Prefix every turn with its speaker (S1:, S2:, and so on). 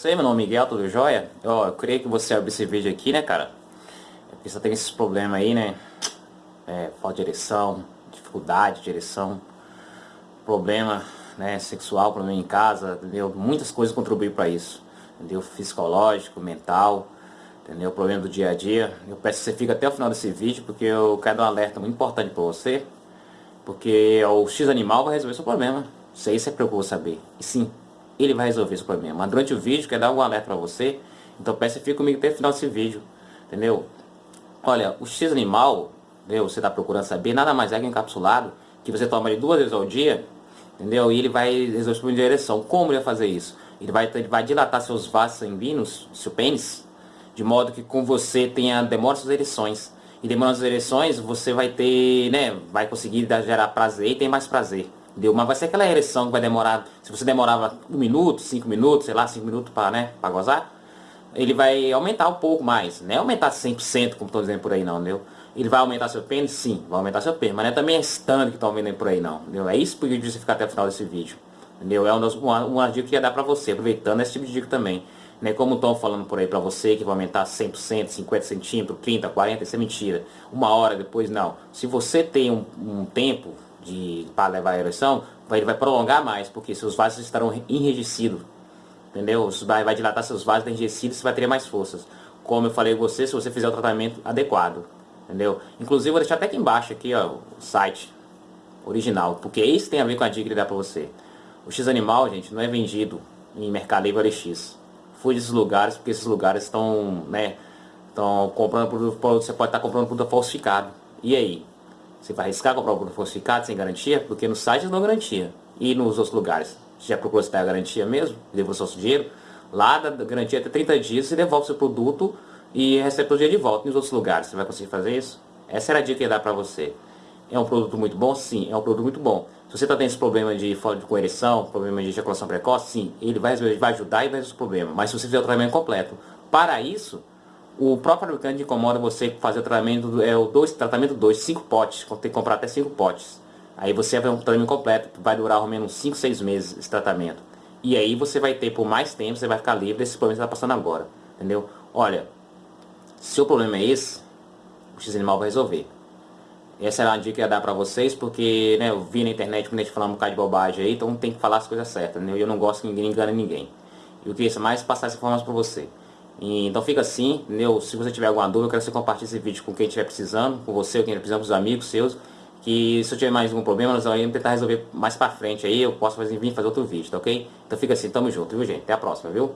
S1: Sei, meu nome é Miguel, tudo jóia? Ó, eu queria que você abrisse esse vídeo aqui, né, cara? É porque só tem esses problemas aí, né? É, falta de ereção, dificuldade de ereção, problema né, sexual, problema em casa, entendeu? Muitas coisas contribuem para isso, entendeu? Psicológico, mental, entendeu? Problema do dia a dia. Eu peço que você fique até o final desse vídeo, porque eu quero dar um alerta muito importante para você, porque o X animal vai resolver seu problema. Isso aí você procura saber. E sim, ele vai resolver esse problema. Mas durante o vídeo, quer dar um alerta para você, então peça que fique comigo até o final desse vídeo, entendeu? Olha, o X animal, entendeu? você está procurando saber, nada mais é que encapsulado, que você toma ele duas vezes ao dia, entendeu? E ele vai resolver de ereção. Como ele vai fazer isso? Ele vai, ele vai dilatar seus vasos sanguíneos, seu pênis, de modo que com você tenha demora suas ereções. E demorando as ereções, você vai ter, né, vai conseguir gerar prazer e tem mais prazer. Entendeu? Mas vai ser aquela ereção que vai demorar, se você demorava um minuto, cinco minutos, sei lá, cinco minutos para né, pra gozar, ele vai aumentar um pouco mais. Não é aumentar 100% como estou dizendo por aí não, entendeu? Ele vai aumentar seu pênis? Sim, vai aumentar seu pênis. Mas não é também que estão vendo por aí não, entendeu? É isso porque você ficar até o final desse vídeo. Entendeu? É uma, uma dica que ia dar para você, aproveitando esse tipo de dica também. Né? Como estão falando por aí para você que vai aumentar 100%, 50 centímetros, 30, 40, isso é mentira. Uma hora depois, não. Se você tem um, um tempo de, para levar a ereção, ele vai prolongar mais, porque seus vasos estarão enrijecidos. Entendeu? Vai, vai dilatar seus vasos enrijecidos, você vai ter mais forças. Como eu falei com você, se você fizer o tratamento adequado. Entendeu? Inclusive, vou deixar até aqui embaixo, aqui, ó, o site original, porque isso tem a ver com a dica que dá para você. O X Animal, gente, não é vendido em Mercado Livre X. Fui desses lugares, porque esses lugares estão, né, estão comprando produto, você pode estar comprando produto falsificado. E aí? Você vai arriscar comprar um produto falsificado sem garantia? Porque no site não garantia. E nos outros lugares? Você já procurou se a garantia mesmo? Devolve o seu dinheiro? Lá da garantia até 30 dias, você devolve seu produto e recebe o dinheiro de volta. nos outros lugares, você vai conseguir fazer isso? Essa era a dica que ia dar para você. É um produto muito bom? Sim, é um produto muito bom. Se você está tendo esse problema de falta de coereção, problema de ejaculação precoce, sim, ele vai, vai ajudar e vai resolver o problema. Mas se você fizer o tratamento completo, para isso, o próprio fabricante incomoda você fazer o tratamento, é o dois, tratamento 2, 5 potes, tem que comprar até 5 potes. Aí você vai um tratamento completo, vai durar ao menos 5, 6 meses esse tratamento. E aí você vai ter por mais tempo, você vai ficar livre desse problema que está passando agora. Entendeu? Olha, se o problema é esse, o X-Animal vai resolver. Essa era a dica que ia dar pra vocês, porque né, eu vi na internet quando a gente falando um bocado de bobagem aí, então tem que falar as coisas certas? E eu não gosto que ninguém engane ninguém. Eu queria mais passar essa informação pra você. Então fica assim, entendeu? Se você tiver alguma dúvida, eu quero que você compartilhe esse vídeo com quem estiver precisando, com você, quem estiver precisando, com os amigos seus. Que se eu tiver mais algum problema, nós vamos tentar resolver mais pra frente aí, eu posso fazer, vir fazer outro vídeo, tá ok? Então fica assim, tamo junto, viu gente? Até a próxima, viu?